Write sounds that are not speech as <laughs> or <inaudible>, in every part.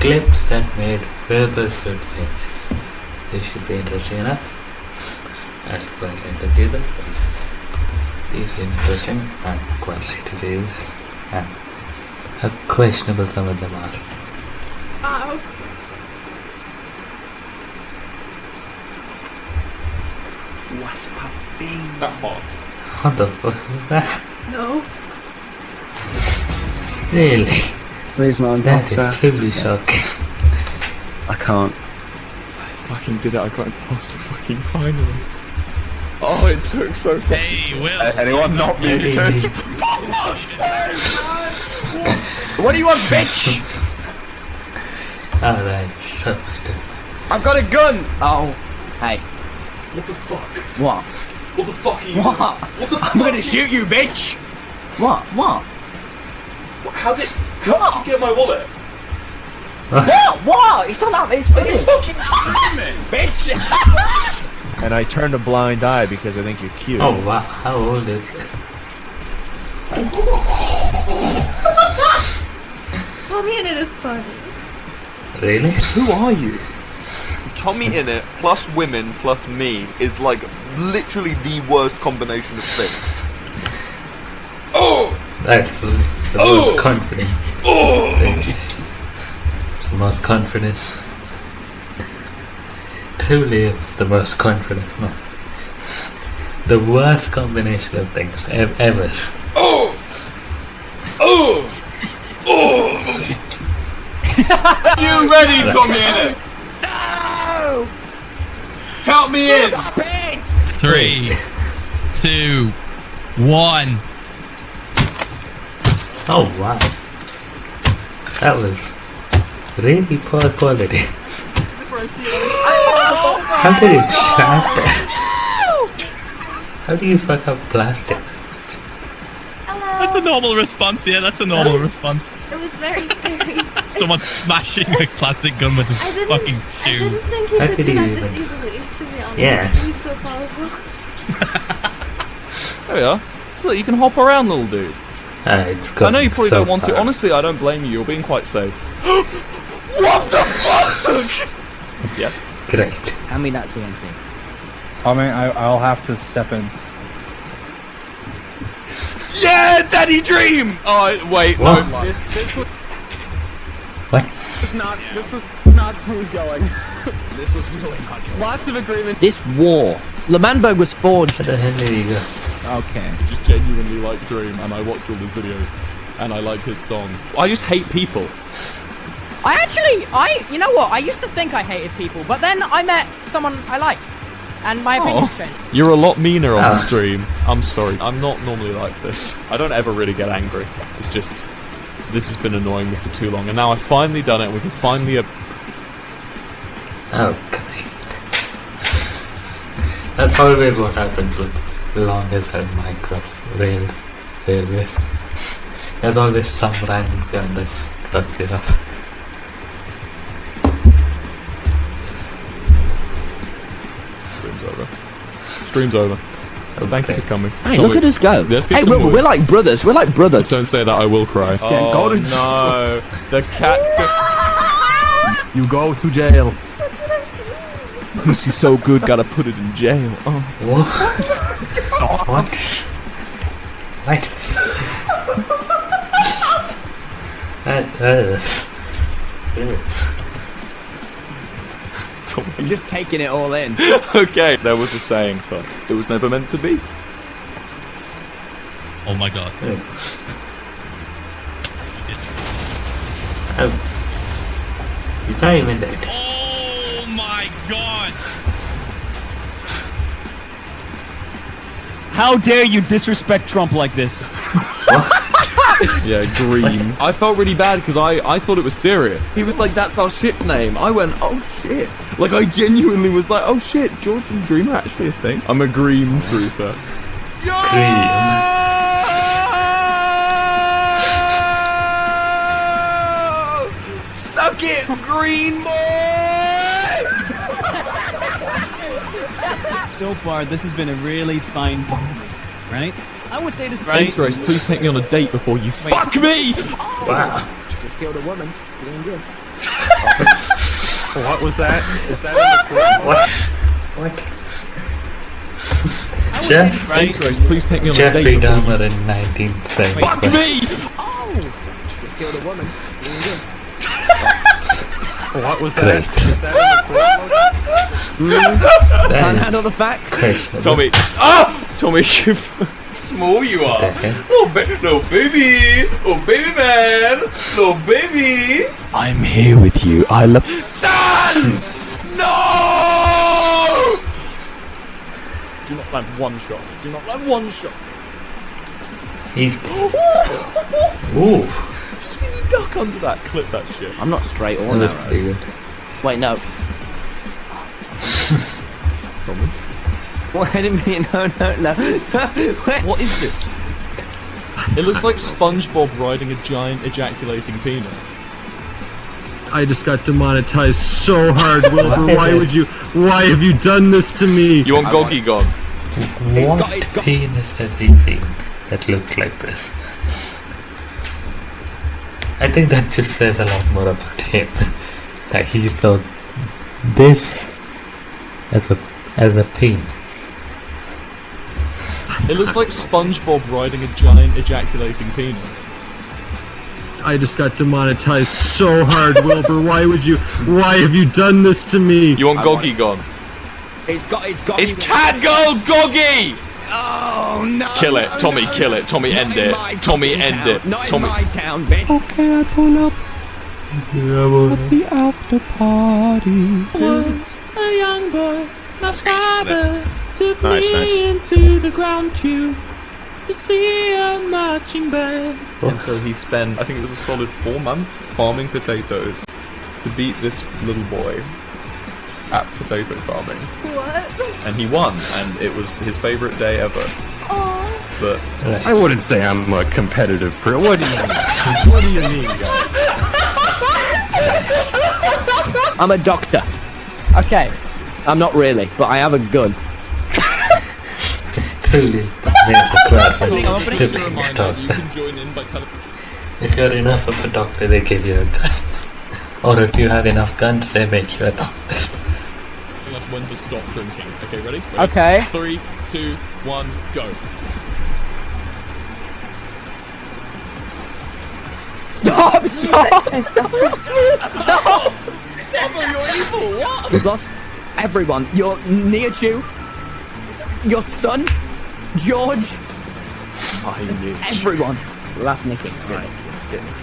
Clips that made Wilbur Soot famous. This should be interesting enough. I'd quite like to do this. Ah, These are interesting. I'd quite like to do this. And how questionable some of them are. Ah, Ow. What's popping? That hot. What the fuck was that? No. Really? Please no That is imposter. truly shocking. I can't. I fucking did it. I got imposter fucking finally. Oh, it took so fucking. Hey, Will. Anyone not me? Really? <laughs> What do you want, bitch? Oh, that's so stupid. I've got a gun. Oh, hey, What the fuck? what? What the fuck are you? What? What the fuck? I'm gonna shoot you, bitch. What? What? How did? How did you get my wallet? <laughs> What? What? It's not that. It's finished. Fucking shoot <laughs> me! bitch. <laughs> And I turned a blind eye because I think you're cute. Oh wow, how old is it? TommyInnit is funny. Really? Who are you? TommyInnit plus women plus me is like literally the worst combination of things. Oh! That's the Oh! most confident. Oh! It's the most confident. Truly, it's the most confident. No. The worst combination of things ev- ever. Oh! Oh! Oh! you ready, Tommy in? No! Count me in! Three, two, one. Oh wow, that was really poor quality. How did it shatter? How do you fuck up plastic? That's a normal response, yeah, that's a normal response. It was very scary. <laughs> Someone smashing a plastic gun with I his didn't, fucking I didn't think he How could could do that even- this easily, to be honest. Yeah. He's so powerful. <laughs> There we are. So that you can hop around, little dude. Ah, it's I know you probably so don't want to. Honestly, I don't blame you. You're being quite safe. <gasps> what the fuck? <laughs> yes. Great. Hand me that TNT. I mean, I, I'll have to step in. Yeah, Daddy Dream. Oh wait, What? no. This, this was What? not. This was not smooth going. This was really hard. Lots of agreement. This war. L'Manberg was forged. Where the hell did he go? Okay. I just genuinely like Dream, and I watch all his videos, and I like his song. I just hate people. I actually, I, you know what? I used to think I hated people, but then I met someone I liked, and my opinions changed. You're a lot meaner on Ah. stream. I'm sorry. I'm not normally like this. I don't ever really get angry. It's just this has been annoying me for too long, and now I've finally done it. We can finally. Uh, Oh, great. That's always what happens with long as hell Minecraft rail railways. There's always some random guy that fucks it up. stream's over. Stream's over. Thank you for coming. Hey, Shall look we- at us go. Let's get Hey, some we're, we're like brothers. We're like brothers. Don't say that. I will cry. Oh to- no! The cat's go- You go to jail. <laughs> Pussy's so good. Gotta put it in jail. Oh. What? What? What? that, that is... I'm just taking it all in. <laughs> okay, there was a saying, but it was never meant to be. Oh my god. Oh. He's not even dead. Oh my god. How dare you disrespect Trump like this? <laughs> Yeah, green. I felt really bad because I, I thought it was serious. He was like, that's our ship name. I went, oh shit. Like, I genuinely was like, oh shit, George and Dream are actually a thing. I'm a green truther. Suck it, green boy! So far, this has been a really fine, moment, right? I would say this Right. right. Race, please take me on a date before you fuck me! Oh. Wow. Just killed a woman. Doing good. What was that? Is that in the clip? What? What? Jeff, Right? Grace, please take me on a date. before Dahmer in 1975. Fuck me! Oh. Killed a woman. What was Great. that? Is that <laughs> Can't is handle the fact. questionable. Tommy. Ah! Tommy, <laughs> you small you are. Okay. Oh, ba- little baby. Oh, baby man. Little baby. I'm here with you. I love. Sans! no! Do not land one shot. Do not land one shot. He's. <gasps> Ooh, Did you see me duck under that? Clip that shit. I'm not straight or that was narrow. pretty good. Wait, no. What? I didn't no, no, no. <laughs> What is this? It looks like SpongeBob riding a giant ejaculating penis. I just got demonetized so hard, Wilbur. <laughs> Why would you? Why have you done this to me? You want Goggy Gog? What got- it's got- penis has he seen that looks like this? I think that just says a lot more about him. <laughs> that he saw this as a as a pain. It looks like SpongeBob riding a giant ejaculating penis. I just got demonetized so hard, Wilbur. Why would you? Why have you done this to me? You want Goggy Gog? It's got. It's got. It's Catgirl Goggy! Oh no! Kill it, no, Tommy, no. kill it, Tommy, Not end it. Tommy, end town. it. Not Tommy. in my town, bitch. Okay, I pull up At the after party. Was a young boy, my father took Nice, me nice. into the ground to to see a marching band. And so he spent, I think it was a solid four months, farming potatoes to beat this little boy at potato farming. What? And he won, and it was his favourite day ever. Oh, But I wouldn't say I'm a competitive pro. What do you mean? what do you mean, guys? <laughs> I'm a doctor. Okay. I'm not really, but I have a gun. Truly, made the crowd I'm to pretty being sure a reminder that you doctor. can join in by telling. If you're enough of a doctor, they give you a gun. or if you have enough guns, they make you a doctor. telling us when to stop drinking. Okay, ready? ready? Okay. Three, two, one, go. Stop! Stop! stop. We've lost everyone. Your Nihachu, your son, George, I knew. everyone. Last Nikki. Right.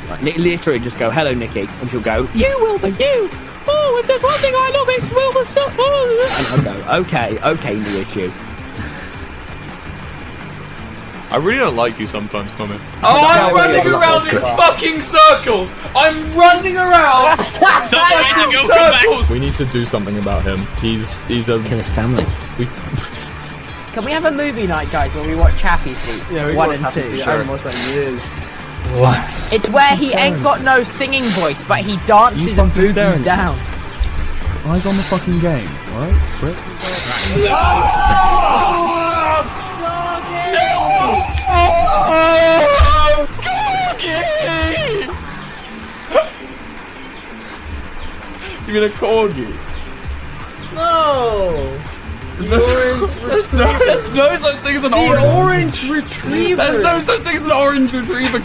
Like, Ni- literally just go, hello Nikki, and she'll go, you Wilbur, you! Oh, if there's one thing I love, it's Wilbur stuff. <laughs> And I'll go, okay, okay, Nihachu. I really don't like you sometimes, Tommy. Oh, I'm I'm running running around in fucking circles! I'm running around! <laughs> fucking circles! We need to do something about him. He's he's a Kill his family. we, Can we have a movie night, guys, where we watch Happy Feet? One and two. What? It's where he ain't got no singing voice, but he dances and fucking boogies staring. down. Eyes on the fucking game, alright? Prick. you mean a corgi? No! There's no, there's no such thing as an orange. orange retriever! There's no such thing as an orange retriever.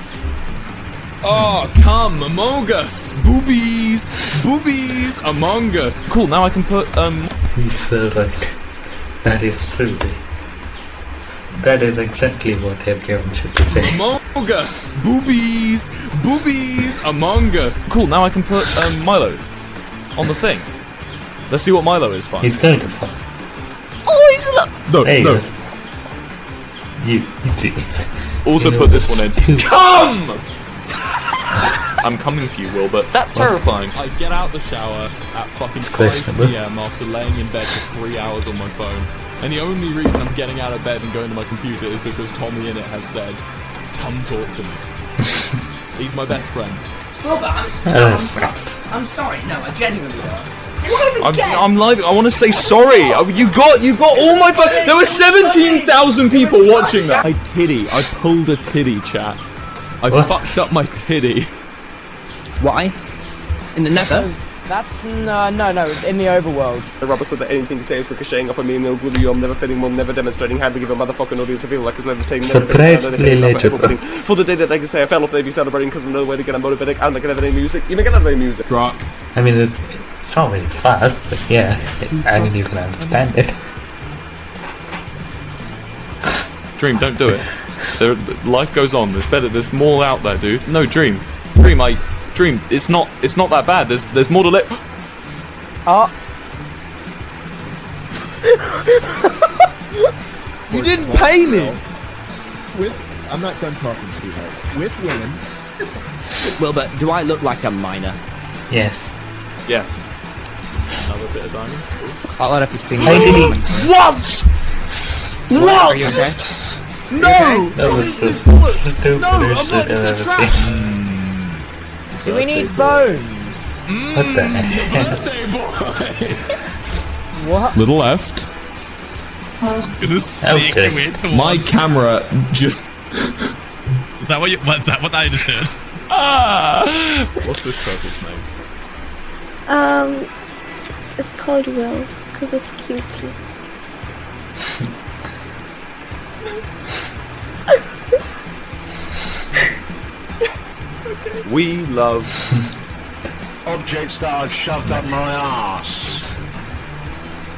Oh, come among us, boobies, boobies among us. Cool. Now I can put um. He's so right. That is truly. That is exactly what everyone should saying. Among us, boobies, boobies among us. Cool. Now I can put um Milo on the thing. Let's see what Milo is. Fine. He's going to fall. Oh, he's look! no, Hey, no. yes. you, jeez. Also You put this one in. Come! I'm coming for you, Wilbur. That's terrifying. I get out the shower at fucking 5 questionable. p.m. after laying in bed for three hours on my phone. And the only reason I'm getting out of bed and going to my computer is because TommyInnit has said, come talk to me. <laughs> He's my best friend. Wilbur, I'm, I'm sorry. I'm sorry. No, I genuinely don't. I'm, I'm live. I want to say sorry. Oh, You got, you got all my. Fu- there were 17,000 people watching that. I titty. I pulled a titty, chat. I What? fucked up my titty. Why? In the nether? That's uh, no, no, no. In the overworld. The rubber said that anything to say is ricocheting off of me and they'll glue you. I'm never fitting one, never demonstrating how to give a motherfucking audience a feel like it's never taking Surprisingly legible. For the day that they can say I fell off, they'd be celebrating because of no way to get a motivated and they can have any music. You can have any music. Right. I mean, it, it's not really fast, but yeah, I mean, you can understand it. Dream, don't do it. There, life goes on. There's better. There's more out there, dude. No, Dream. Dream, I. Dream, it's not. It's not that bad. There's. There's more to let. Oh, <laughs> You didn't pay me. With I'm not done talking, to sweetheart. With women, Wilbur, do I look like a miner? Yes. Yeah. Another bit of diamond. I don't know if you sing. I did What? What? Are you okay? No! That was the stupidest shit I've ever seen. Do we need bones? What the heck? What? Little left. Gonna Okay. My camera just. Is that what you? What's that? What I just heard? Ah! What's this turtle's name? Um, it's, it's called Will because it's cute <laughs> We love. objects that I've shoved up my ass.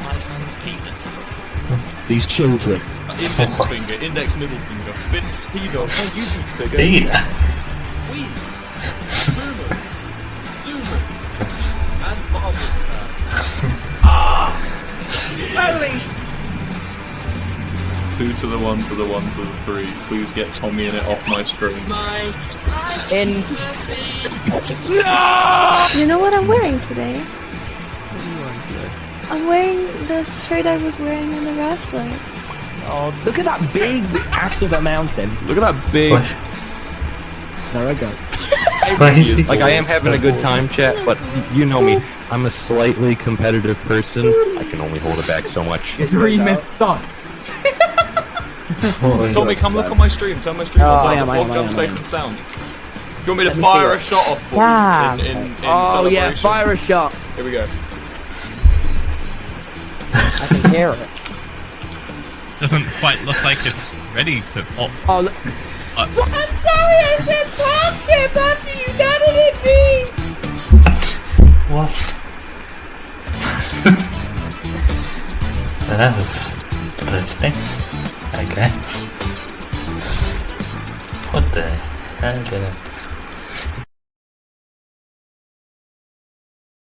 My son's penis. These children. Index finger, index middle finger, fist, pedo. Oh, you do bigger. Two to the one, to the one, to the three. Please get TommyInnit off my screen. In No! You know what I'm wearing today? I'm wearing the shirt I was wearing in the wrestler. Oh, look at that big ass of a mountain. Look at that big. There I go. <laughs> Like I am having a good time, chat, but you know me. I'm a slightly competitive person. I can only hold it back so much. Dream is sus. Holy Tommy, <laughs> come look on my stream. Turn my stream Oh, on. I Turn am, the I am, I podcast am, I safe am. and sound. Do you want me to me fire a shot off for Yeah. you in, in, in Oh yeah, fire a shot. Here we go. I can hear it. Doesn't quite look like it's ready to. Oh, Oh, look. Uh, I'm sorry I said pop chip after you nutted at me! What? <laughs> that was interesting, I. What the hell did I